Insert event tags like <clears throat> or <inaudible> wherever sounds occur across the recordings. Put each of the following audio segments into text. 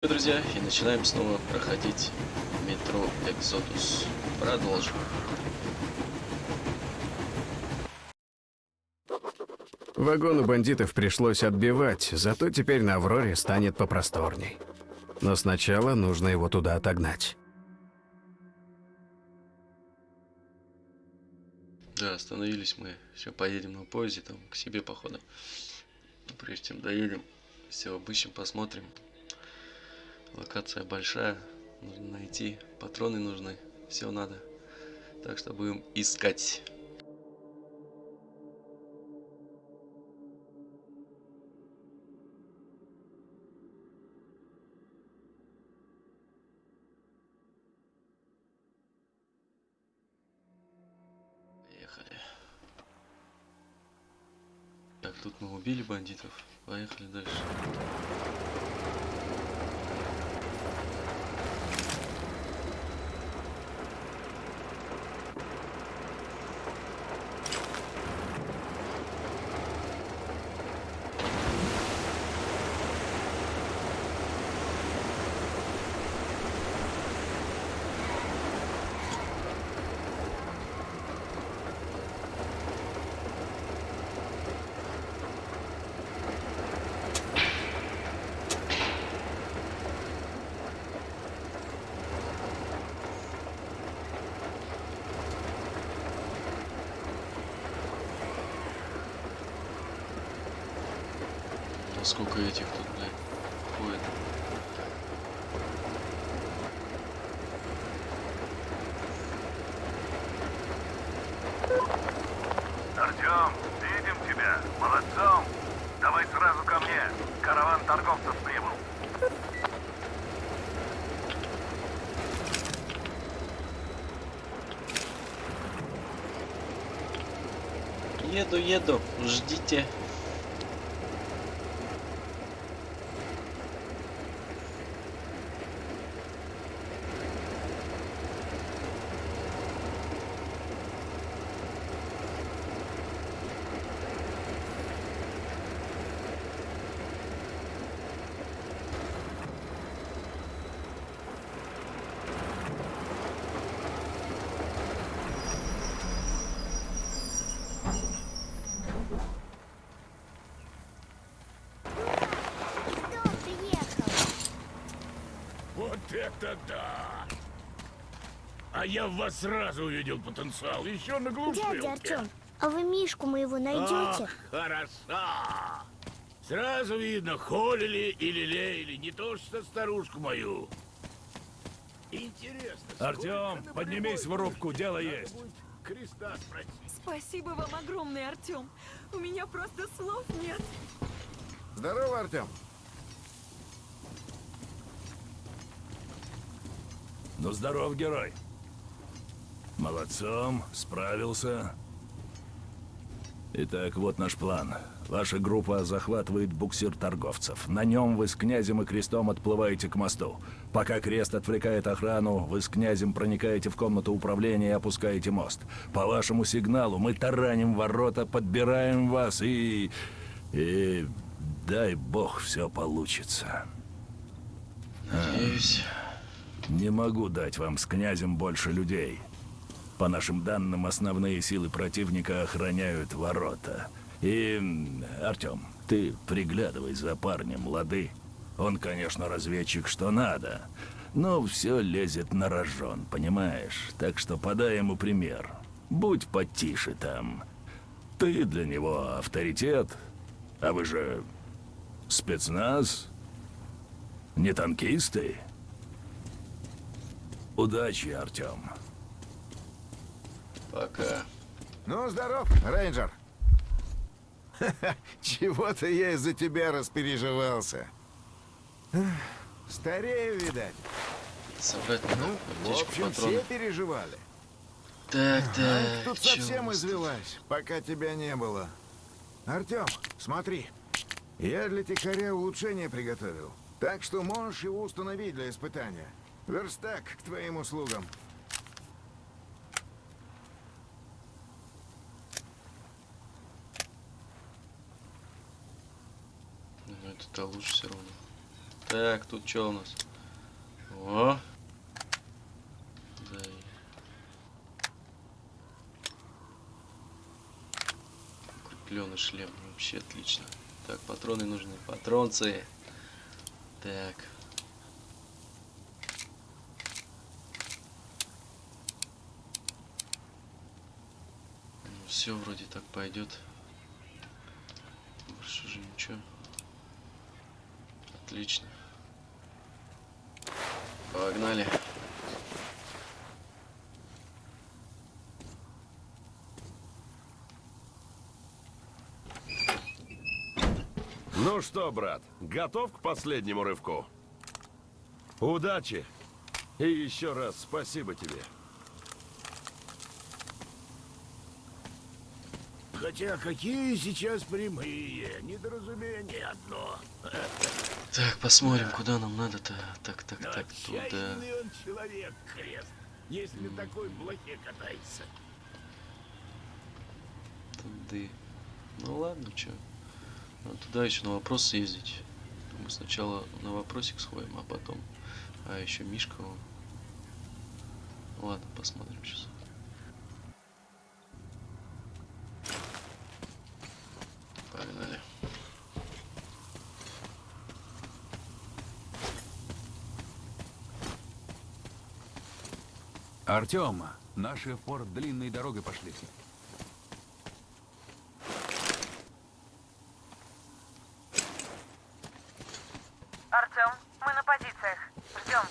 Друзья, и начинаем снова проходить метро Экзодус. Продолжим. Вагон у бандитов пришлось отбивать, зато теперь на Авроре станет попросторней. Но сначала нужно его туда отогнать. Да, остановились мы. Сейчас поедем на поезде, там, к себе, походу. Но прежде чем доедем, все обыщем, посмотрим. Локация большая, нужно найти, патроны нужны, все надо. Так что будем искать. Поехали. Так, тут мы убили бандитов. Поехали дальше. Сколько этих тут, блядь, ходит. Артем, видим тебя. Молодцом. Давай сразу ко мне. Караван торговцев прибыл. Еду, еду, ждите. Кто приехал? Вот это да! А я в вас сразу увидел потенциал, еще на глушилке. Дядя Артем, а вы Мишку моего найдете? Ах, хорошо! Сразу видно, холили или лелеяли, не то что старушку мою. Интересно, Артем, поднимись в рубку, дело есть. Спасибо вам огромное, Артем. У меня просто слов нет. Здорово, Артем. Ну, здоров, герой. Молодцом, справился. Итак, вот наш план. Ваша группа захватывает буксир торговцев. На нем вы с князем и крестом отплываете к мосту. Пока крест отвлекает охрану, вы с князем проникаете в комнату управления и опускаете мост. По вашему сигналу мы тараним ворота, подбираем вас и... И... Дай бог, все получится. Надеюсь. Не могу дать вам с князем больше людей. По нашим данным, основные силы противника охраняют ворота. И, Артем, ты приглядывай за парнем, лады. Он, конечно, разведчик, что надо, но все лезет на рожон, понимаешь? Так что подай ему пример. Будь потише там. Ты для него авторитет, а вы же спецназ, не танкисты. Удачи, Артем. Пока. Ну, здоров, рейнджер. <laughs> Чего-то я из-за тебя распереживался. Старею, видать. Собрать Ну, в общем, патроны. все переживали. Так, Анька так. тут чё у совсем тут? извелась, пока тебя не было. Артем, смотри. Я для тихаря улучшение приготовил. Так что можешь его установить для испытания. Верстак к твоим услугам. Ну, это лучше все равно. Так, тут что у нас? О! Да. и- Укрепленный шлем. Вообще отлично. Так, патроны нужны. Патронцы. Так. Все вроде так пойдет. Больше же ничего. Отлично. Погнали. Ну что, брат, готов к последнему рывку? Удачи! И еще раз спасибо тебе. Хотя какие сейчас прямые, недоразумение одно. Так, посмотрим, куда нам надо-то. Так, так, Но так, туда. отчаянный он человек, крест, если такой блохе катается. Туды. Ну ладно, чё. Надо туда еще на вопрос съездить. Мы сначала на вопросик сходим, а потом. А еще Мишка он. Ладно, посмотрим сейчас. Артем, наши в порт длинной дорогой пошли. Артем, мы на позициях. Ждем.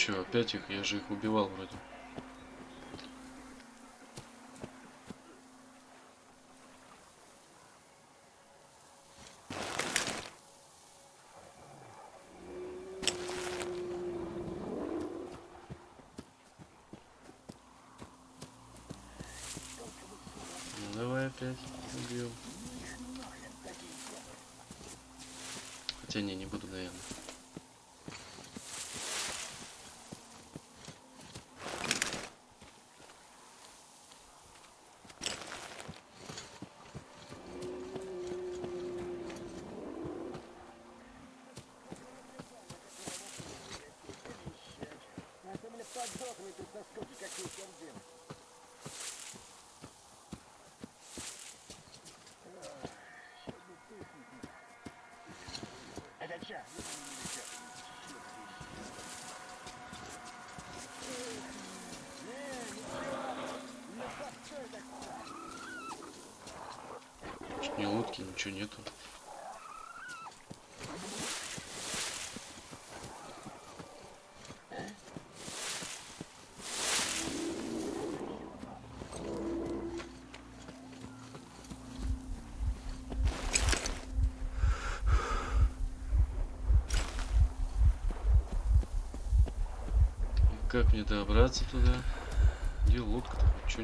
Че, опять их? Я же их убивал вроде. Ну опять убьем. Хотя не, не буду, наверное. Лодки, ничего нету. Как мне добраться туда? Где лодка-то? Ничего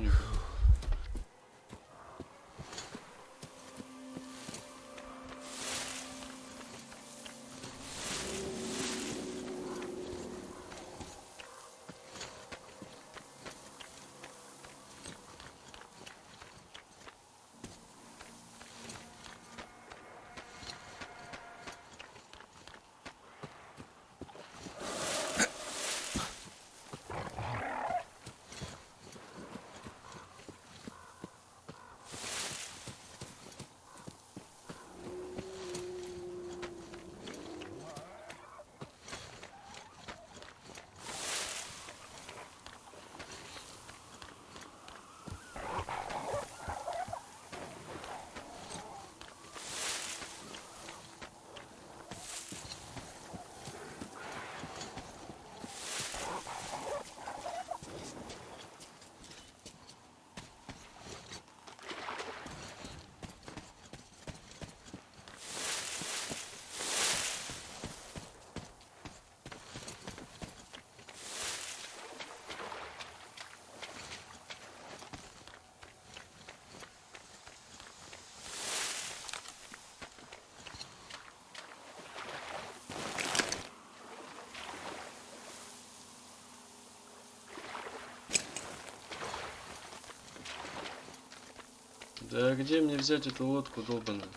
Да где мне взять эту лодку долбаную?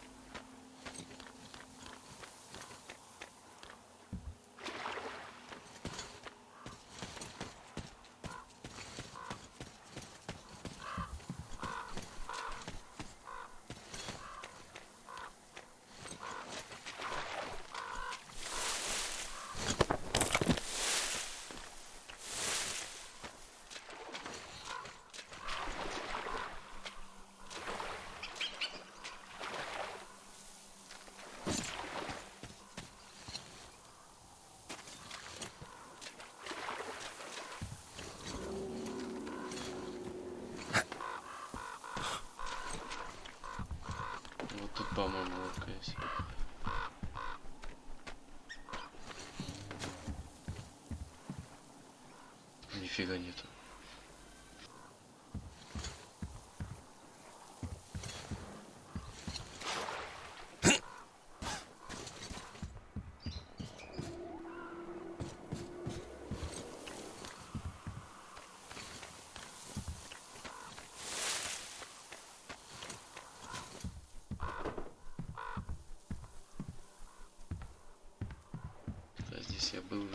Вот тут, по-моему, лодка есть. Нифига нету. Да, здесь я был.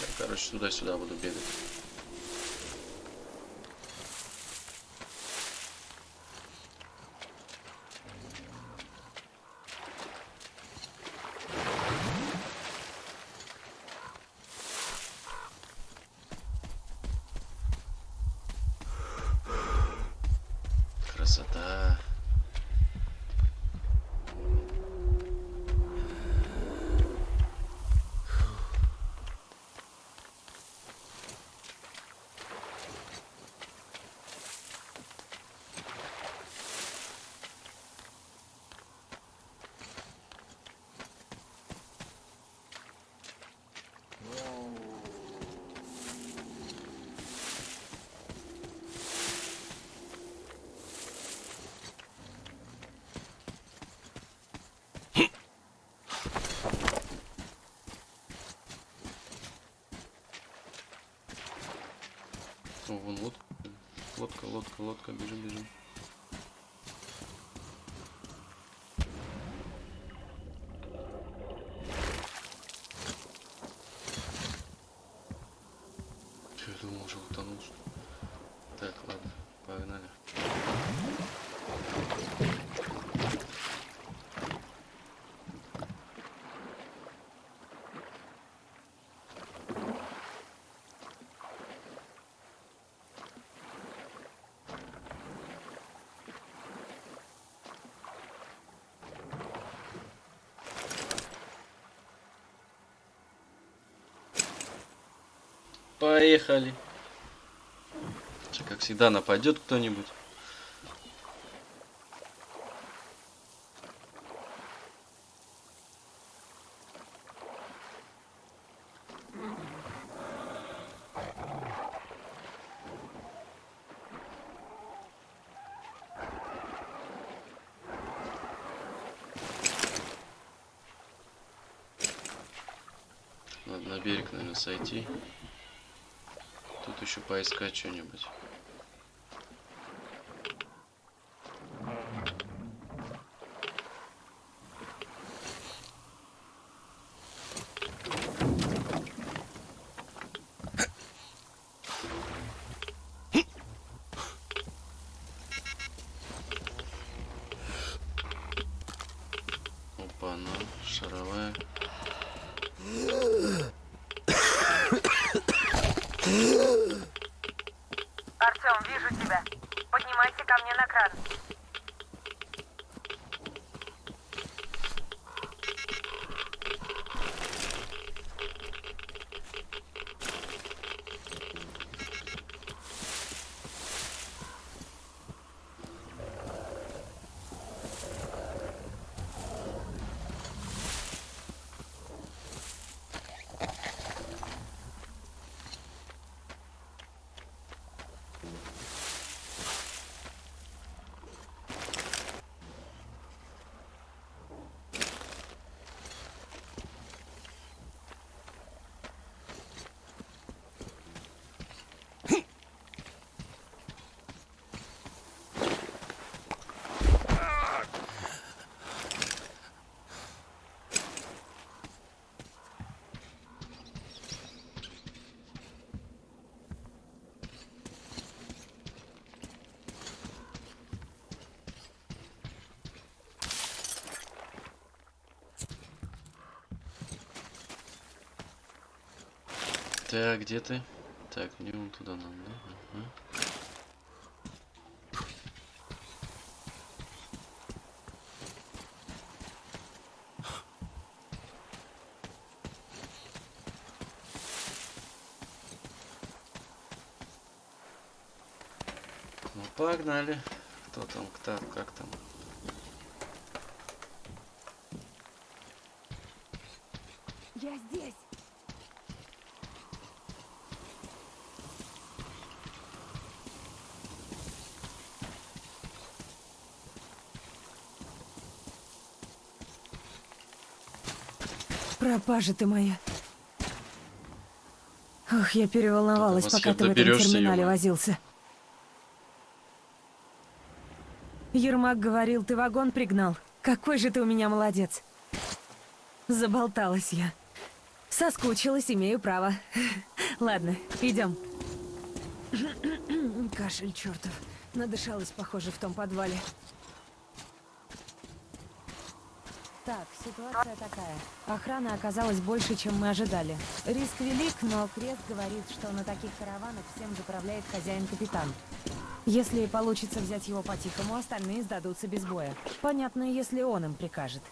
Я, короче, туда-сюда буду бегать. Красота. О, вон лодка. Лодка, лодка, бежим, бежим. Чё, я думал, уже утонул. что ли? Так, ладно, погнали. Поехали. Чё, Как всегда нападет кто-нибудь. Надо на берег, наверное, сойти. Еще поискать что-нибудь. Опа, ну, шаровая. Артем, вижу тебя. Поднимайся ко мне на кран. Так, где ты? Так, мне вон туда надо, да? Ага. Ну, погнали. Кто там, кто, как там? Я здесь. Пропажа ты моя. Ох, я переволновалась, пока ты в этом терминале ё-моё. возился. Ермак говорил, ты вагон пригнал. Какой же ты у меня молодец. Заболталась я. Соскучилась, имею право. <laughs> Ладно, идем. <clears throat> Кашель чертов. Надышалась, похоже, в том подвале. Так, ситуация такая. Охрана оказалась больше, чем мы ожидали. Риск велик, но Крест говорит, что на таких караванах всем заправляет хозяин-капитан. Если получится взять его по-тихому, остальные сдадутся без боя. Понятно, если он им прикажет.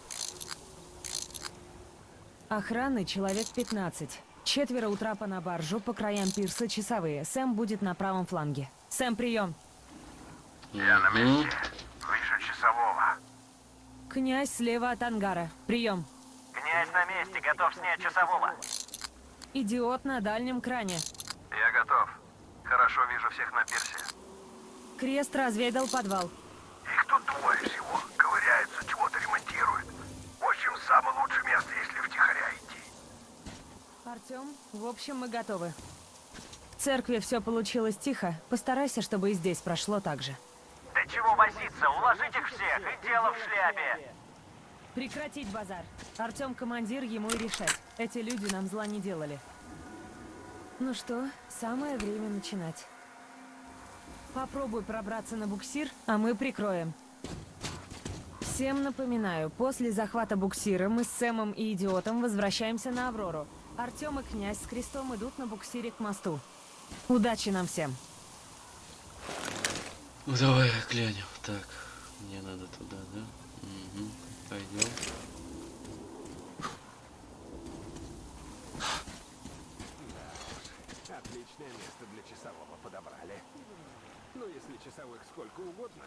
Охраны человек 15. Четверо у трапа на баржу, по краям пирса часовые. Сэм будет на правом фланге. Сэм, прием. Я на месте. Князь слева от ангара. Прием. Князь на месте, готов снять часового. Идиот на дальнем кране. Я готов. Хорошо вижу всех на пирсе. Крест разведал подвал. Их тут двое всего. Ковыряются, чего-то ремонтируют. В общем, самое лучшее место, если втихаря идти. Артем, в общем, мы готовы. В церкви все получилось тихо. Постарайся, чтобы и здесь прошло так же. Да чего возиться? Уложить их всех, и дело в шляпе. Прекратить базар. Артем командир, ему и решать. Эти люди нам зла не делали. Ну что, самое время начинать. Попробуй пробраться на буксир, а мы прикроем. Всем напоминаю, после захвата буксира мы с Сэмом и Идиотом возвращаемся на Аврору. Артем и князь с крестом идут на буксире к мосту. Удачи нам всем! Ну давай глянем. Так, мне надо туда, да? Угу. Пойдем. Отличное место для часового подобрали. Ну, если часовых сколько угодно.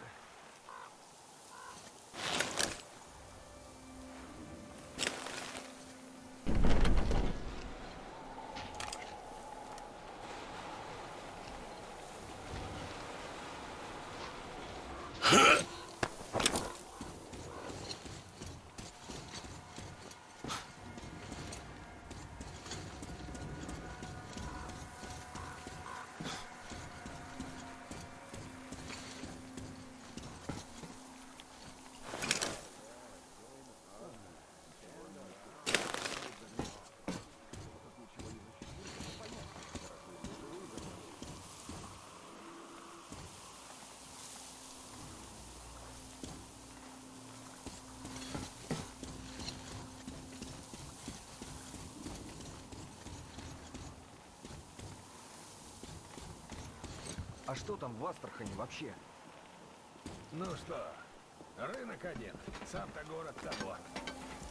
А что там в Астрахани вообще? Ну что, рынок один, сам-то город того.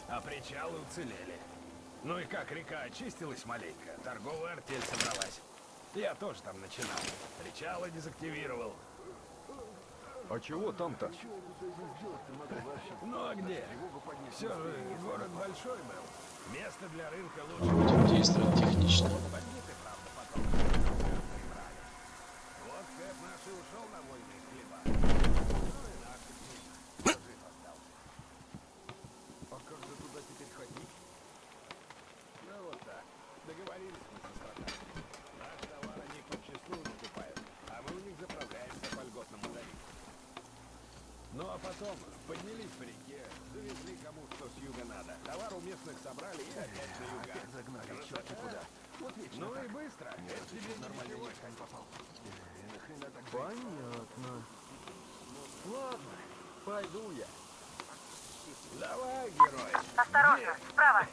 А причалы уцелели. Ну и как река очистилась маленько, торговая артель собралась. Я тоже там начинал. Причалы дезактивировал. А чего там-то? Ну а где? Все же город большой был. Место для рынка лучше. Будем действовать технично. Бандиты, правда, потом. прибрали. Вот Кэп наш и ушел на войны хлеба. Ну и наш жив остался. А как же туда теперь ходить? Ну вот так. Договорились мы со стратами. Наш товар они подчастую закупают, а мы у них заправляемся по льготному тарифу. Ну а потом поднялись по реке, завезли кому что с юга надо. Товар у местных собрали и опять на юга. Опять загнали черти куда. Вот вечно Ну и быстро. Это тебе не Нормальный ничего. конь попал. Понятно. Ладно, пойду я. Давай, герой. Осторожно, справа.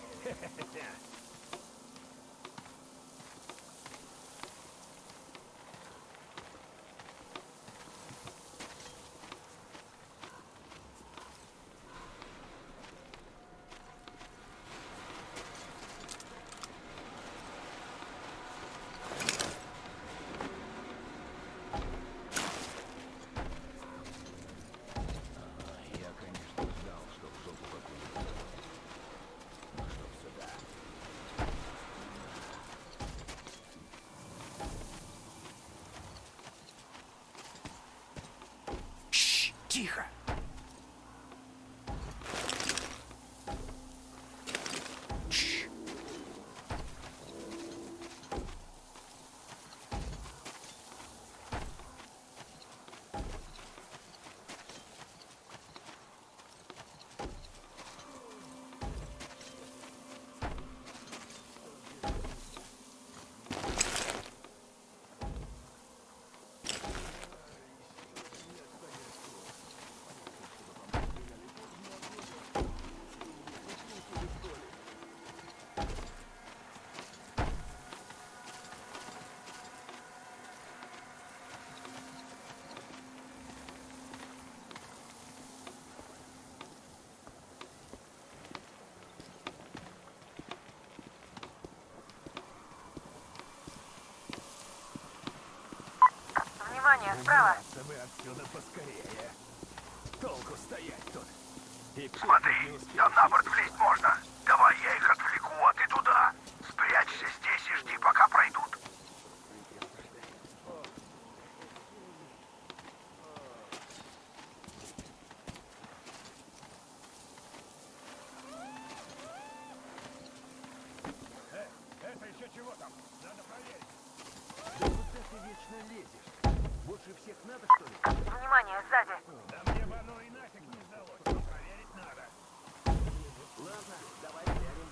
Тихо! Внимание, справа. Отсюда поскорее. Толку стоять тут. И Смотри, там на борт влезть можно. Давай я их отвлеку, а ты туда. Спрячься здесь и жди, пока пройдут. Э, это еще чего там? Надо проверить. Да куда ты вечно лезешь? Больше всех надо, что ли? Внимание, сзади. Да мне бы оно и нафиг не сдалось. но Проверить надо. Ладно, давай глянем.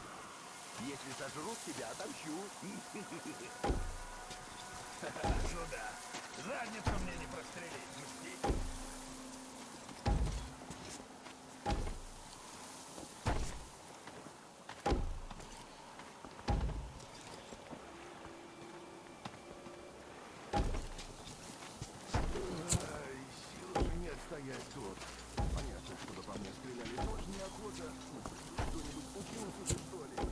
Если сожрут тебя, отомщу. <laughs> Ну да. Задницу мне не прострелить. Мстить. Стоять тут. Понятно, чтобы по мне стреляли тоже неохота. Что-нибудь случилось уже, что ли?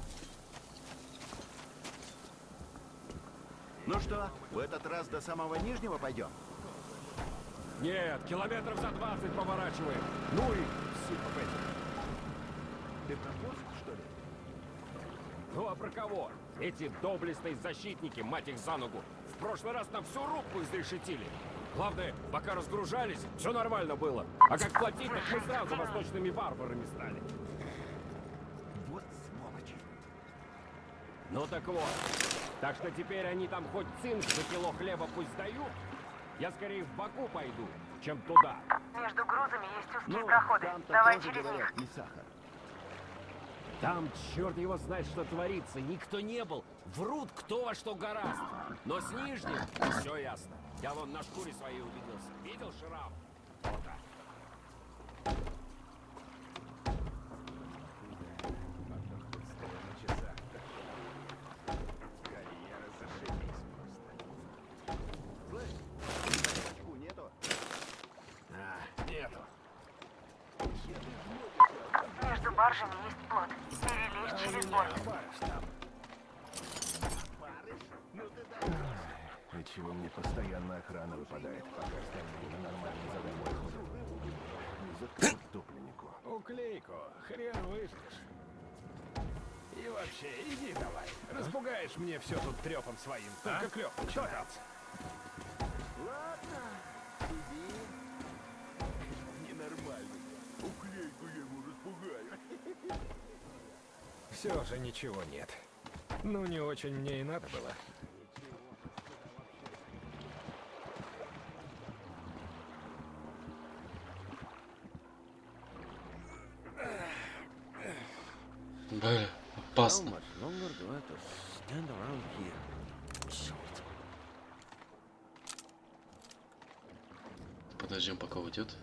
Ну что, в этот раз до самого нижнего пойдем? Нет, километров за 20 поворачиваем. Ну и Бетти. Ты про что ли? Ну а про кого? Эти доблестные защитники, мать их за ногу, в прошлый раз нам всю рубку изрешетили. Главное, пока разгружались, все нормально было. А как платить, так мы сразу восточными варварами стали. Вот сволочи. Ну так вот. Так что теперь они там хоть цинк за кило хлеба пусть дают. Я скорее в Баку пойду, чем туда. Между грузами есть узкие Ну, проходы. Давай через говорят, них. не сахар. Там черт его знает, что творится. Никто не был. Врут кто во что гораст. Но с нижним все ясно. Я вон на шкуре своей убедился. Видел шрам? Вот так. Распугаешь мне все тут трепом своим. Только клёп начинается. Ладно, иди. Ненормальный. Уклейку я ему распугаю. Все же ничего нет. Ну, не очень мне и надо было. Бля, опасно. Уйдет.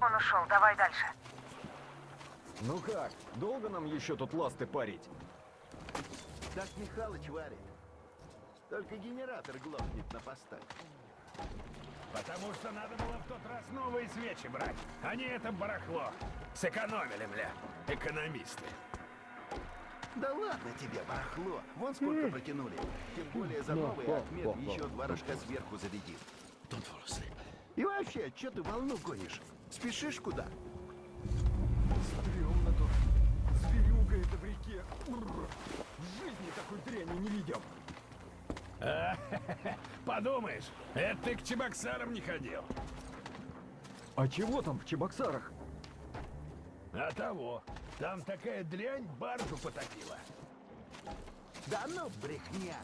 Он ушел. Давай дальше. Ну как, долго нам еще тут ласты парить? Так Михалыч варит. Только генератор глохнет на постах. Потому что надо было в тот раз новые свечи брать, а не это барахло. Сэкономили, бля, экономисты. Да ладно тебе, барахло. Вон сколько протянули. Тем более за новый отмет еще два рожка сверху зарядит. И вообще, что ты волну гонишь? Спешишь куда? Стремно тут. Зверюга это в реке. В жизни такой идем. А, <laughs> Подумаешь, это ты к Чебоксарам не ходил. А чего там в Чебоксарах? А того. Там такая дрянь баржу потопила. Да ну, брехня.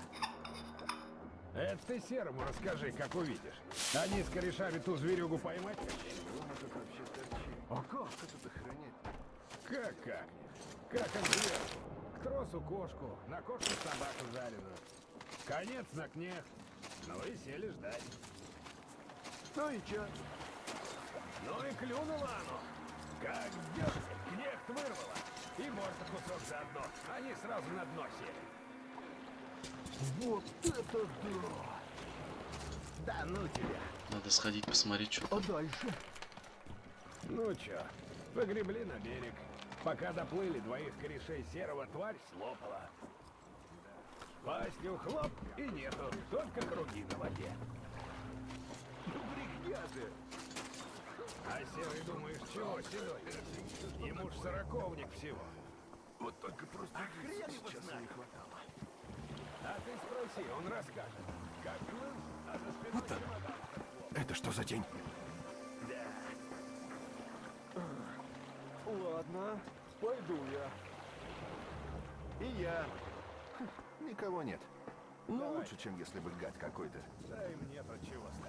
Это ты Серому расскажи, как увидишь. Они с корешами ту зверюгу поймать. А как это охранять? Как как? Как от зверку. К тросу кошку, на кошку собаку жареную. Конец на кнех. Ну и сели ждать. Ну и чё? Ну и клюнуло оно. Как дёртель, кнехт вырвало. И морда кусок заодно. Они сразу на дно сели. Вот это да! Да ну тебя. Надо сходить посмотреть, что А дальше? Ну чё, погребли на берег. Пока доплыли, двоих корешей серого тварь слопала. Пастью хлоп и нету, только круги на воде. Ну брехня же! А серый думаешь, чего, седой? Ему ж сороковник всего. Вот только просто А хрен его знает. А ты спроси, он расскажет. Как плыл, а за спиной Вот чемодан. Это что за день? Да. Ладно, пойду я. И я. Никого нет. Ну, лучше, чем если бы гад какой-то. Да им нет от чего стоять.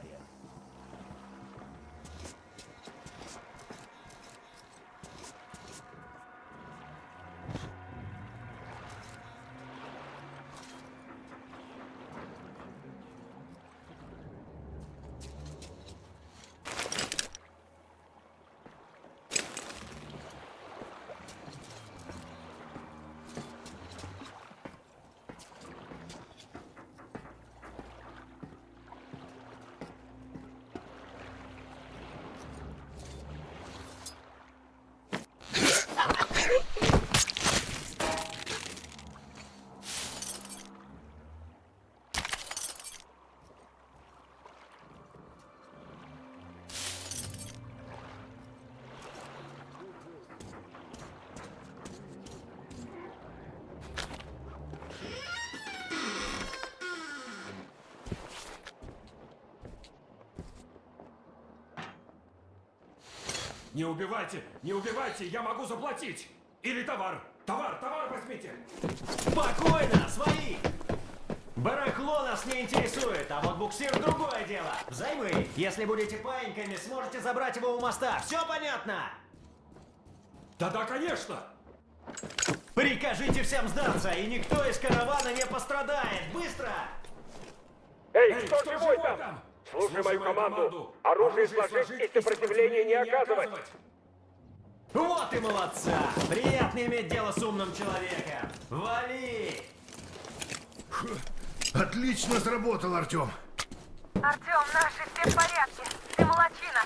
Не убивайте! Не убивайте! Я могу заплатить! Или товар! Товар! Товар возьмите! Спокойно, свои! Барахло нас не интересует, а вот буксир другое дело. Взаймы. Если будете паиньками, сможете забрать его у моста. Все понятно? Да-да, конечно! Прикажите всем сдаться, и никто из каравана не пострадает. Быстро! Эй, кто, живой там? Слушай мою команду! Оружие сложить и сопротивления не оказывать! Вот и молодца! Приятно иметь дело с умным человеком. Вали! Отлично сработал, Артем. Артем, наши все в порядке. Ты молочина.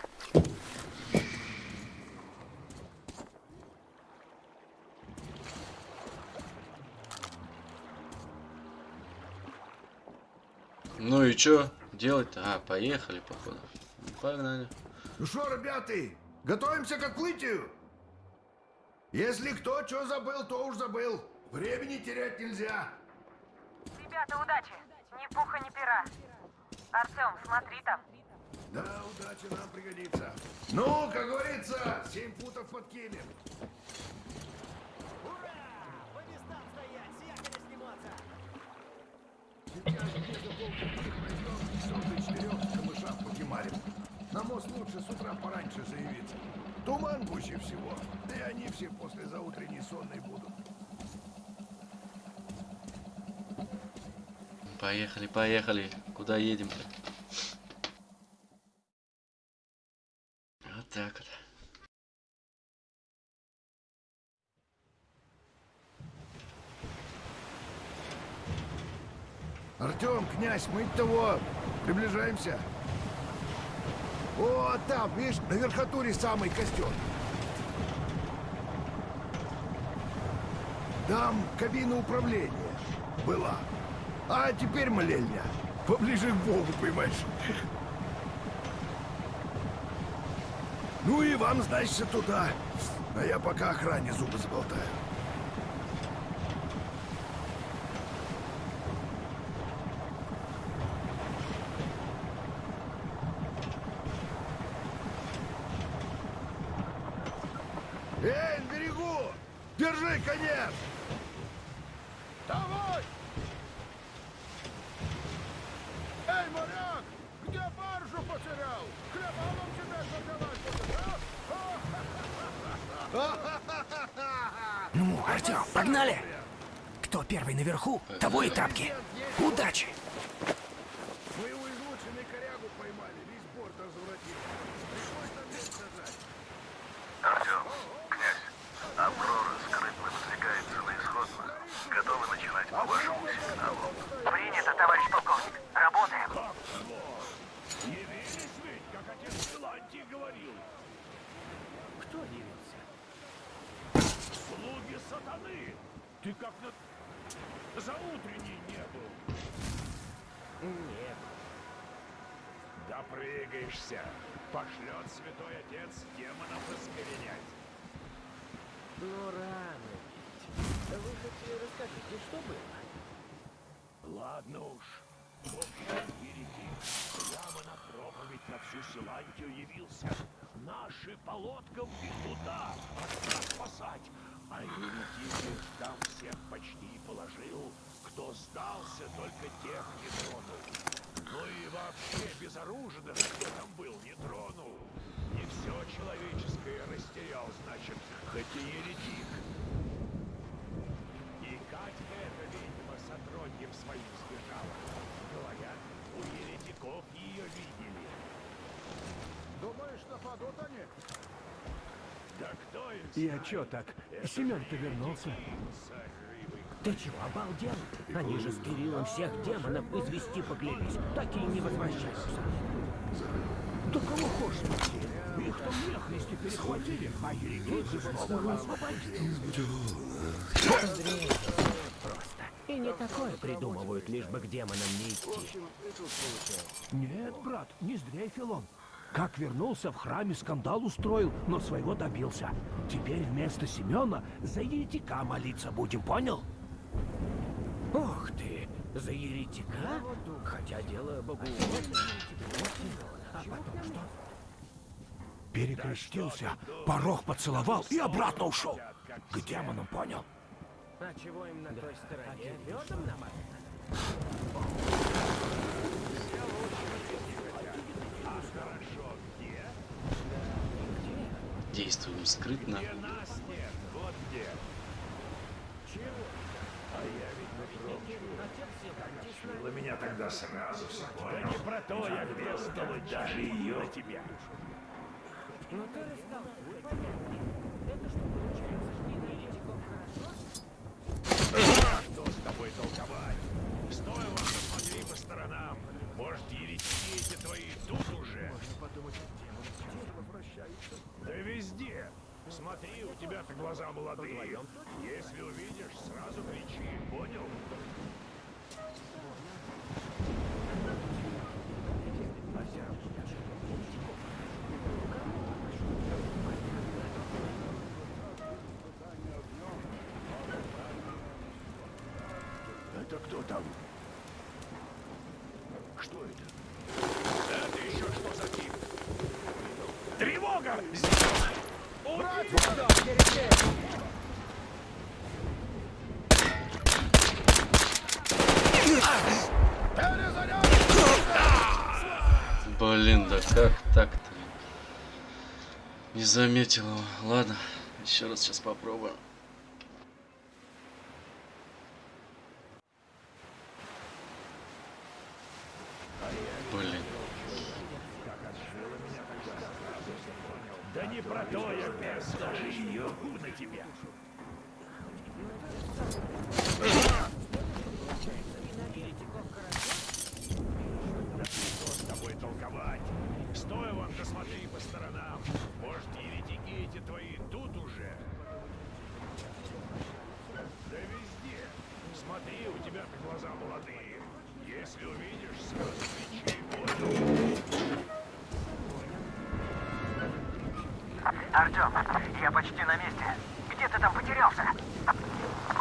Ну и чё делать-то? А, поехали, походу. Погнали. Ну что, ребята, готовимся к отплытию? Если кто что забыл, то уж забыл. Времени терять нельзя. Ребята, удачи. Ни пуха, ни пера. Артем, смотри там. Да, удача нам пригодится. Ну, как говорится, семь футов подкинем. На мост лучше с утра пораньше заявиться. Туман гуще всего, да и они все после заутренней сонной будут. Поехали, поехали. Куда едем-то? Вот так вот. Артем, князь, мы того, приближаемся. О, там, видишь, на верхотуре самый костер. Там кабина управления была. А теперь молельня. Поближе к Богу, понимаешь. Ну и вам, значит, туда. А я пока охране зубы заболтаю. Держи конец! Давай! Эй, моряк! Где баржу потерял? Хлебалом тебя заделать Ну, Артем, погнали! Кто первый наверху, того и тапки. Удачи! Моего измученный корягу поймали, весь борт разворотили. Пришлось там весь сажать. Артем, князь, Аврора скрытно выдвигается на исходную. Готовы начинать по вашему сигналу. Принято, товарищ полковник. Работаем. Явились ведь, как отец Силантий говорил. Кто явился? Слуги сатаны! Ты как на... За утренней не был. Нет. Допрыгаешься. Пошлет святой отец демонов искоренять. Ну, рано. Вы хоть расскажите, что было? Ладно уж. Еретик прямо на проповедь на всю Силантию явился. Наши по лодкам и туда, спасать. А их там всех почти положил. Кто сдался, только тех не тронул. Ну и вообще безоружных, кто там был, не тронул. Не все человеческое растерял, значит, хоть и еретик. И Катька эта ведьма с отродьем своим сбежала. Говорят, у еретиков ее видели. Думаешь, нападут они? Да кто их И а чё так? Семён-то вернулся. Ты чего, обалдел? Они же с Кириллом всех демонов извести поклялись. Так и не возвращаются. Да кого хочешь спаси? Их там нехристи перехватили, а еретики снова освободили. Андрей. И не такое придумывают, лишь бы к демонам не идти. Нет, брат, не сдрейфил он. Как вернулся, в храме скандал устроил, но своего добился. Теперь вместо Семена за еретика молиться будем, понял? Ох ты, за еретика? Хотя дело богу А потом что? Перекрестился, порог поцеловал и обратно ушел. К демонам, понял? А чего им на той стороне? Медом намазано? А хорошо, где? Действуем скрытно. Где нас нет, вот где. Чего? А я ведь Было меня тогда сразу все Да не про то я пестовать даже ее тебя. Ну ты рассказал, понятно. Это что получается, что на еретиков хорошо? А что с тобой толковать? Стоило посмотри по сторонам. Может, еретики эти твои тут уже? Можно подумать, демоны возвращаются. Да везде. Смотри, у тебя-то глаза молодые. Если увидишь, сразу кричи, понял? Это кто там? Что это? Это еще что за тип? Тревога! Здесь! Убить! Блин, да как так-то? Не заметил его. Ладно, еще раз сейчас попробуем. Блин. Да не про то я пес, даже ее на тебя. Да что с тобой толковать? Стой вон, да смотри по сторонам. Может, еретики эти твои тут уже? Да везде. Смотри, у тебя-то глаза молодые. Если увидишь, сразу кричи, понял? Артем, я почти на месте. Где ты там потерялся?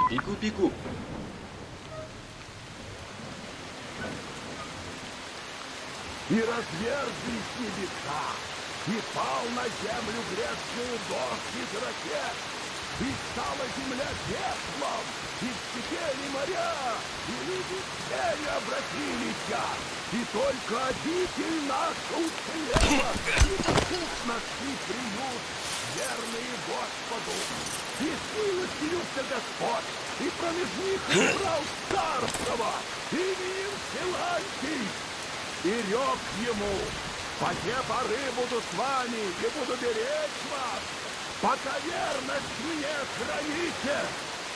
Пику-пику. И разверзлись небеса, и пал на землю грецкую дождь из ракет. И стала земля пеплом, и вскипели моря, и люди не обратились, и только обитель наша уцелела, и тут нашли приют, верные Господу. И смилостивился Господь, и промеж них избрал царство. Именем Силантий, и рек ему, по те поры буду с вами и буду беречь вас, пока верность мне храните,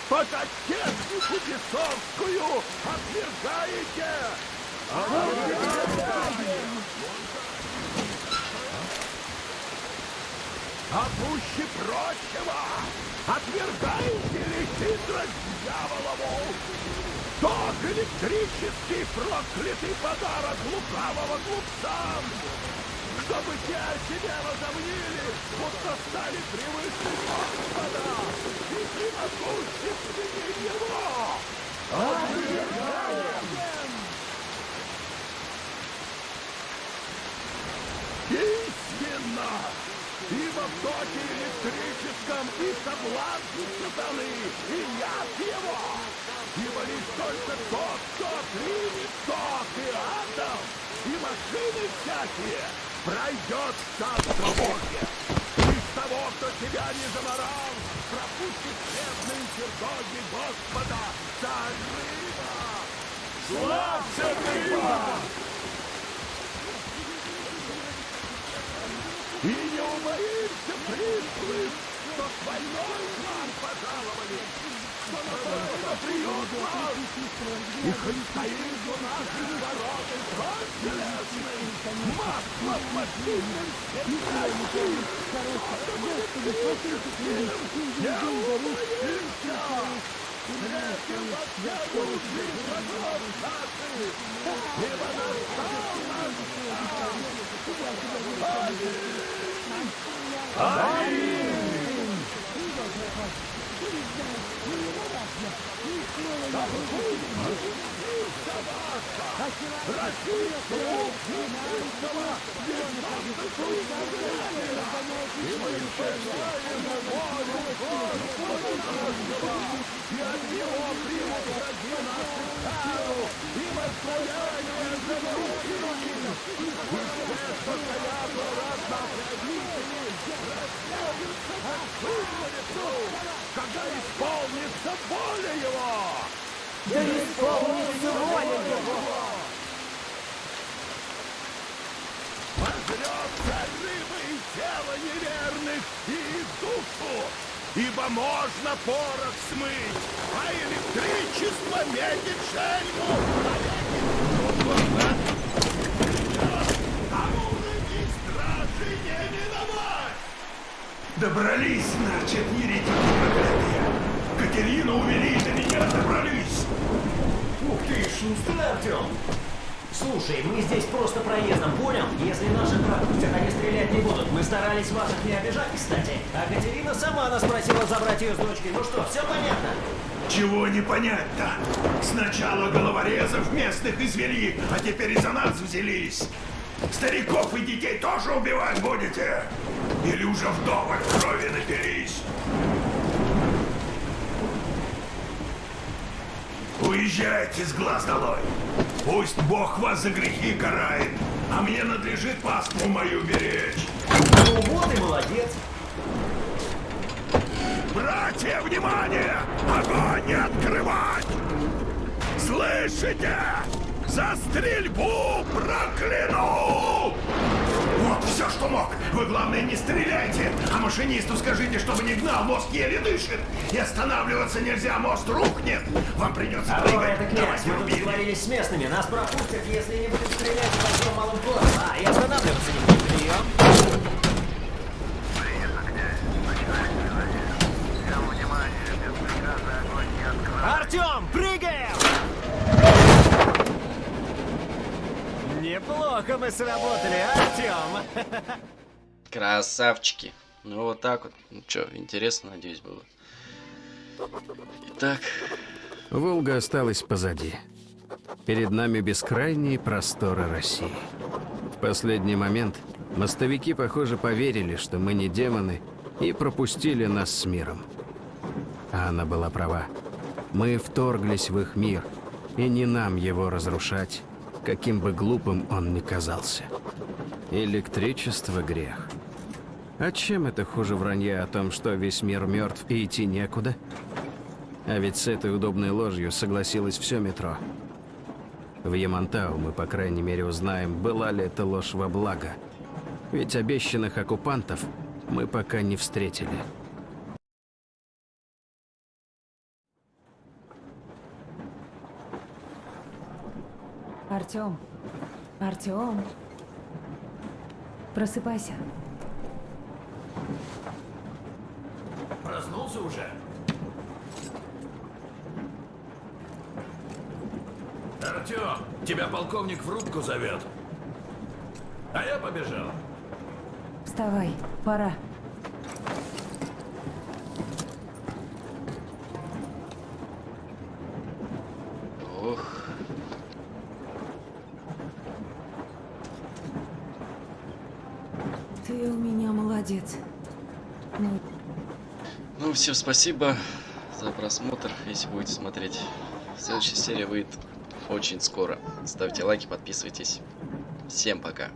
пока технику бесовскую отвергаете. А пуще прочего, отвергаете ли хитрость дьяволову? Ток электрический проклятый подарок лукавого глупцам, чтобы те о себе возомнили, будто стали превыше Господа и всемогущественнее Его. Отвергаем! Истинно! Ибо в токе электрическом и соблазн сатаны, и яд его! Ибо лишь только тот, кто примет ток и атом, и машины всякие, пройдет царство Божье. Из того, кто тебя не заморал, пропустит честные чертоги Господа, царь рыба! Славься, рыба! И не убоимся приплыть, что войной к нам пожаловали, и хоть стоит у наших ворот и кровь железный, масло последним светящий, не убоимся, Встретим во первую жизнь врагов наших, ибо настал наш Oh, my God. И от него примут враги нашу кару и воздаяние за нарушение. И все, что стоят у нас на правители, рассеются по всему лицу, когда исполнится воля его. Да исполнится воля его! Рыба и тело неверных, и душу, ибо можно порох смыть, а электричество метит шельму, стражи не миновать! Добрались, значит, еретики проклятые. Катерину увели, до меня добрались. Ух ты, шустрый Артем! Слушай, мы здесь просто проездом, понял? Если наших пропустят, они стрелять не будут. Мы старались ваших не обижать, кстати. А Катерина сама нас просила забрать ее с дочкой. Ну что, все понятно? Чего не понять-то? Сначала головорезов местных извели, а теперь и за нас взялись. Стариков и детей тоже убивать будете? Или уже вдоволь крови напились? Уезжайте с глаз долой. Пусть Бог вас за грехи карает, а мне надлежит паству мою беречь. Ну вот и молодец. Братья, внимание! Огонь не открывать! Слышите? За стрельбу прокляну! Все, что мог. Вы, главное, не стреляйте, а машинисту скажите, чтобы не гнал, мост еле дышит. И останавливаться нельзя, мост рухнет. Вам придется Алло, прыгать. это князь. Давайте Мы тут договорились с местными. Нас пропустят, если не будем стрелять в большом малом ходом. А, и останавливаться не будем. Прием. Артем, Неплохо мы сработали, Артем. <laughs> Красавчики. Ну вот так вот. Ну что, интересно, надеюсь, было. Итак, Волга осталась позади. Перед нами бескрайние просторы России. В последний момент мостовики, похоже, поверили, что мы не демоны, и пропустили нас с миром. А она была права. Мы вторглись в их мир, и не нам его разрушать, каким бы глупым он ни казался. Электричество — грех. А чем это хуже вранья о том, что весь мир мертв и идти некуда? А ведь с этой удобной ложью согласилось все метро. В Ямантау мы, по крайней мере, узнаем, была ли эта ложь во благо. Ведь обещанных оккупантов мы пока не встретили. Артем. Артем. Просыпайся. Проснулся уже? Артем, тебя полковник в рубку зовет. А я побежал. Вставай, пора. Ох. Ты у меня молодец. Ну, Ну, всем спасибо за просмотр, если будете смотреть. Следующая серия выйдет очень скоро. Ставьте лайки, подписывайтесь. Всем пока.